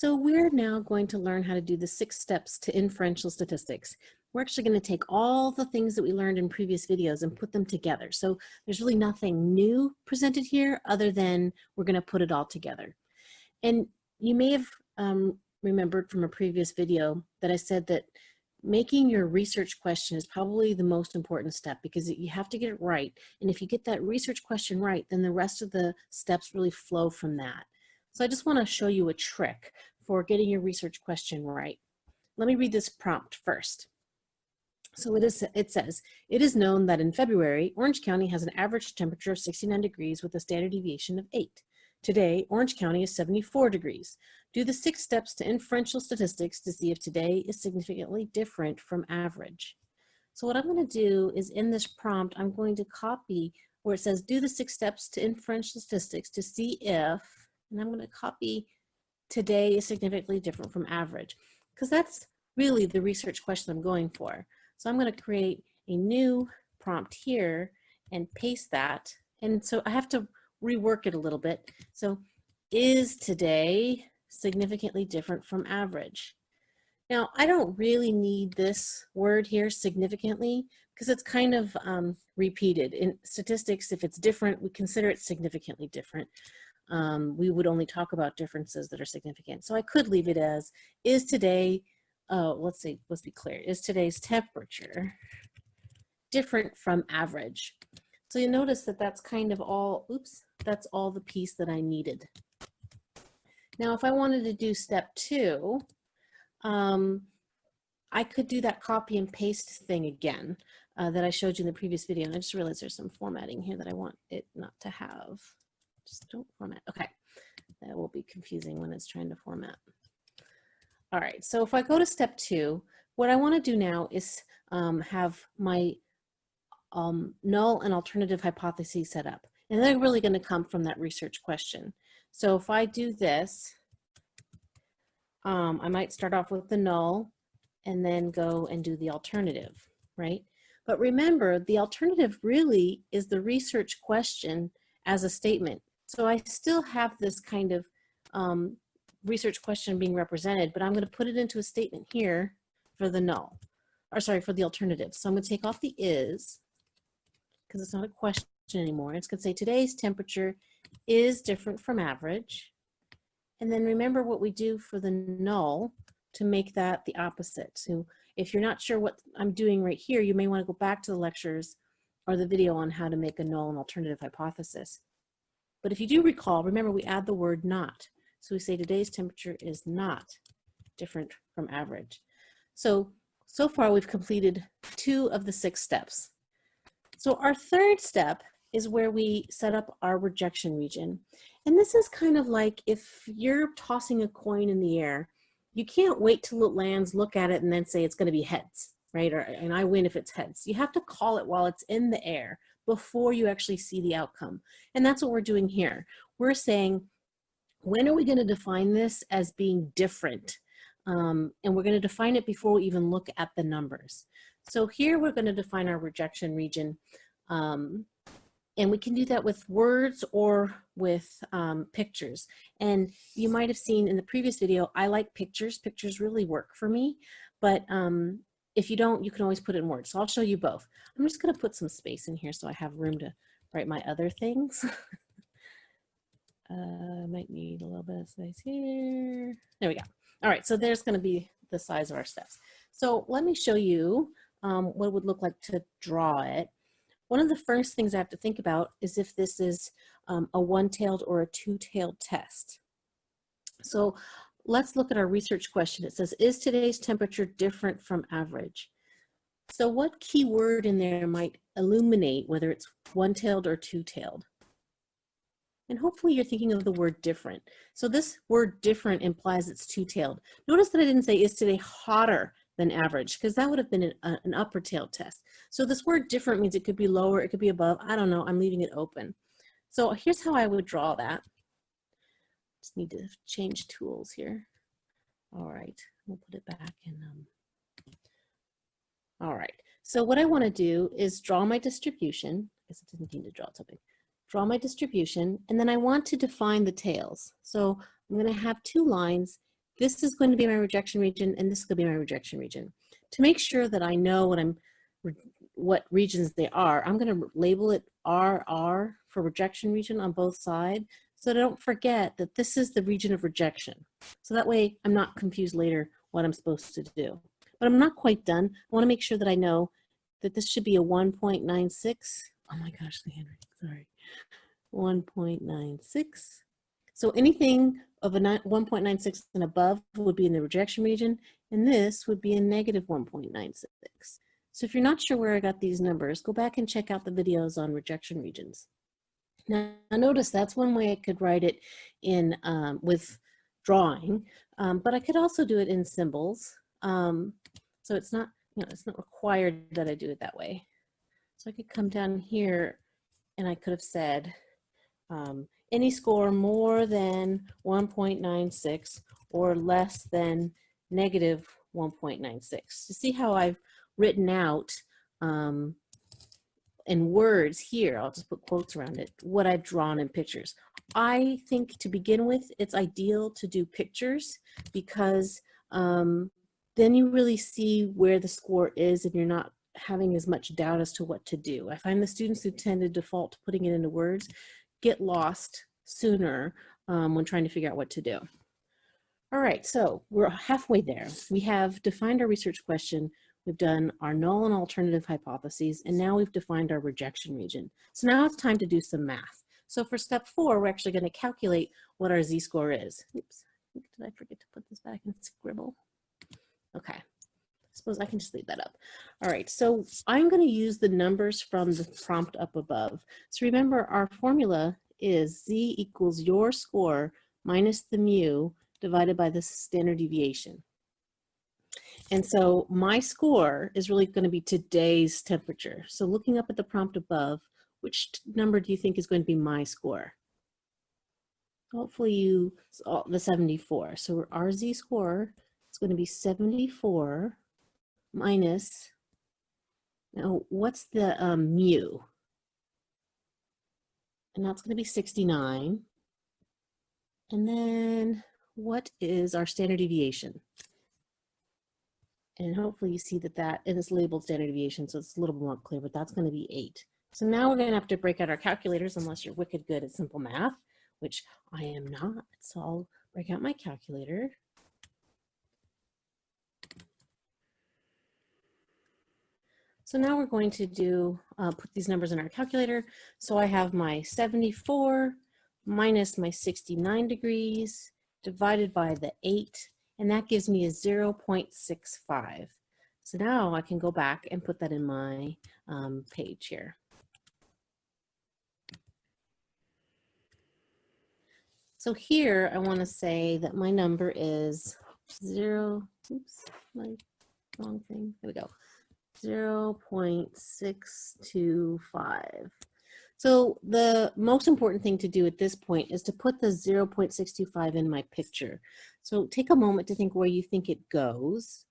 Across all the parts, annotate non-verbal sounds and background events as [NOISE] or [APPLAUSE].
So we're now going to learn how to do the six steps to inferential statistics. We're actually going to take all the things that we learned in previous videos and put them together. So there's really nothing new presented here other than we're going to put it all together. And you may have um, remembered from a previous video that I said that making your research question is probably the most important step because you have to get it right. And if you get that research question right, then the rest of the steps really flow from that. So I just want to show you a trick for getting your research question right. Let me read this prompt first. So it, is, it says, it is known that in February, Orange County has an average temperature of 69 degrees with a standard deviation of 8. Today, Orange County is 74 degrees. Do the six steps to inferential statistics to see if today is significantly different from average. So what I'm going to do is in this prompt, I'm going to copy where it says do the six steps to inferential statistics to see if, and I'm going to copy today is significantly different from average because that's really the research question I'm going for. So I'm going to create a new prompt here and paste that. And so I have to rework it a little bit. So is today significantly different from average. Now, I don't really need this word here, significantly, because it's kind of um, repeated. In statistics, if it's different, we consider it significantly different. Um, we would only talk about differences that are significant. So I could leave it as, is today, uh, let's see, let's be clear, is today's temperature different from average? So you notice that that's kind of all, oops, that's all the piece that I needed. Now, if I wanted to do step two, um, I could do that copy and paste thing again uh, that I showed you in the previous video. And I just realized there's some formatting here that I want it not to have. Just don't format. Okay. That will be confusing when it's trying to format. All right. So if I go to step two, what I want to do now is um, have my um, null and alternative hypotheses set up. And they're really going to come from that research question. So if I do this, um, I might start off with the null and then go and do the alternative, right? But remember, the alternative really is the research question as a statement. So I still have this kind of um, research question being represented, but I'm going to put it into a statement here for the null, or sorry, for the alternative. So I'm going to take off the is, because it's not a question anymore. It's going to say today's temperature is different from average. And then remember what we do for the null to make that the opposite. So if you're not sure what I'm doing right here, you may want to go back to the lectures or the video on how to make a null and alternative hypothesis. But if you do recall, remember we add the word not. So we say today's temperature is not different from average. So, so far we've completed two of the six steps. So our third step is where we set up our rejection region. And this is kind of like if you're tossing a coin in the air, you can't wait till it lands, look at it, and then say it's gonna be heads, right? Or, and I win if it's heads. You have to call it while it's in the air before you actually see the outcome. And that's what we're doing here. We're saying, when are we gonna define this as being different? Um, and we're gonna define it before we even look at the numbers. So here we're gonna define our rejection region. Um, and we can do that with words or with um, pictures. And you might have seen in the previous video, I like pictures. Pictures really work for me. But um, if you don't, you can always put it in words. So I'll show you both. I'm just gonna put some space in here so I have room to write my other things. [LAUGHS] uh, might need a little bit of space here. There we go. All right, so there's gonna be the size of our steps. So let me show you um, what it would look like to draw it. One of the first things I have to think about is if this is um, a one-tailed or a two-tailed test. So let's look at our research question. It says, is today's temperature different from average? So what key word in there might illuminate whether it's one-tailed or two-tailed? And hopefully you're thinking of the word different. So this word different implies it's two-tailed. Notice that I didn't say, is today hotter than average because that would have been an, uh, an upper tail test. So this word different means it could be lower, it could be above. I don't know. I'm leaving it open. So here's how I would draw that. Just need to change tools here. All right, we'll put it back in. Um, all right, so what I want to do is draw my distribution. I guess I didn't mean to draw something. Draw my distribution, and then I want to define the tails. So I'm going to have two lines this is going to be my rejection region and this is to be my rejection region. To make sure that I know what I'm, what regions they are, I'm going to label it RR for rejection region on both sides. So don't forget that this is the region of rejection. So that way I'm not confused later what I'm supposed to do. But I'm not quite done. I want to make sure that I know that this should be a 1.96. Oh my gosh, the handwriting, sorry. 1.96. So anything of a 1.96 and above would be in the rejection region, and this would be a negative 1.96. So if you're not sure where I got these numbers, go back and check out the videos on rejection regions. Now notice that's one way I could write it in um, with drawing, um, but I could also do it in symbols. Um, so it's not, you know, it's not required that I do it that way. So I could come down here and I could have said um, any score more than 1.96 or less than negative 1.96. You see how I've written out um, in words here, I'll just put quotes around it, what I've drawn in pictures. I think to begin with, it's ideal to do pictures because um, then you really see where the score is and you're not having as much doubt as to what to do. I find the students who tend to default to putting it into words get lost sooner um, when trying to figure out what to do. All right, so we're halfway there. We have defined our research question, we've done our null and alternative hypotheses, and now we've defined our rejection region. So now it's time to do some math. So for step four, we're actually gonna calculate what our z-score is. Oops, did I forget to put this back in scribble? Okay, I suppose I can just leave that up. All right, so I'm gonna use the numbers from the prompt up above. So remember our formula is z equals your score minus the mu divided by the standard deviation. And so my score is really going to be today's temperature. So looking up at the prompt above, which number do you think is going to be my score? Hopefully you, the 74. So our z score is going to be 74 minus, now what's the um, mu? and that's going to be 69. And then what is our standard deviation? And hopefully you see that that it is labeled standard deviation, so it's a little more clear, but that's going to be eight. So now we're going to have to break out our calculators unless you're wicked good at simple math, which I am not. So I'll break out my calculator. So now we're going to do, uh, put these numbers in our calculator. So I have my 74 minus my 69 degrees divided by the 8, and that gives me a 0.65. So now I can go back and put that in my um, page here. So here I want to say that my number is 0, oops, my wrong thing, there we go, 0.625. So the most important thing to do at this point is to put the 0.625 in my picture. So take a moment to think where you think it goes,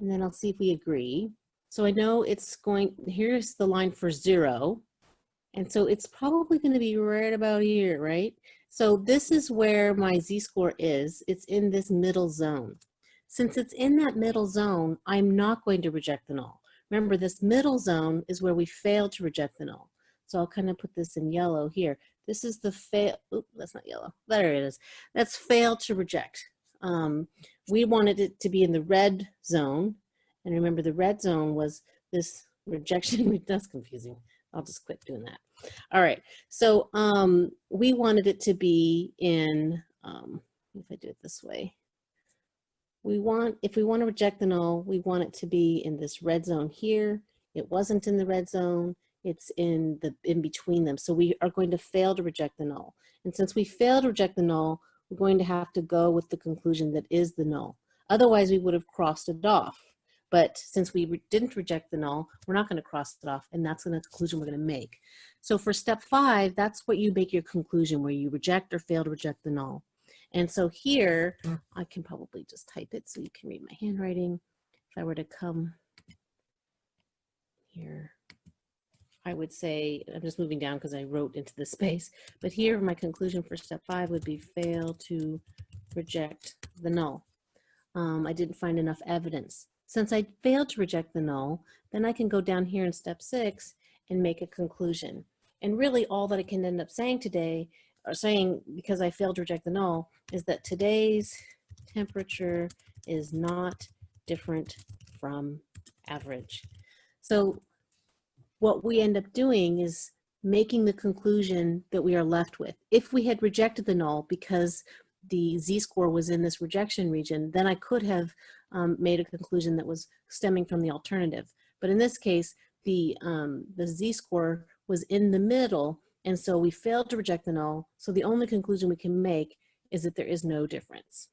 and then I'll see if we agree. So I know it's going, here's the line for zero, and so it's probably gonna be right about here, right? So this is where my z-score is. It's in this middle zone. Since it's in that middle zone, I'm not going to reject the null. Remember, this middle zone is where we fail to reject the null. So I'll kind of put this in yellow here. This is the fail, oop, that's not yellow, there it is. That's fail to reject. Um, we wanted it to be in the red zone. And remember the red zone was this rejection, [LAUGHS] that's confusing. I'll just quit doing that. All right, so um, we wanted it to be in, um, if I do it this way, we want, if we want to reject the null, we want it to be in this red zone here. It wasn't in the red zone. It's in the in between them. So we are going to fail to reject the null. And since we fail to reject the null, we're going to have to go with the conclusion that is the null. Otherwise, we would have crossed it off. But since we re didn't reject the null, we're not going to cross it off, and that's the conclusion we're going to make. So for step five, that's what you make your conclusion, where you reject or fail to reject the null. And so here. I can probably just type it so you can read my handwriting. If I were to come here, I would say, I'm just moving down because I wrote into the [LAUGHS] space, but here my conclusion for step five would be fail to reject the null. Um, I didn't find enough evidence. Since I failed to reject the null, then I can go down here in step six and make a conclusion. And really all that I can end up saying today, or saying because I failed to reject the null, is that today's temperature is not different from average. So what we end up doing is making the conclusion that we are left with. If we had rejected the null because the z-score was in this rejection region, then I could have um, made a conclusion that was stemming from the alternative. But in this case, the, um, the z-score was in the middle, and so we failed to reject the null, so the only conclusion we can make is that there is no difference.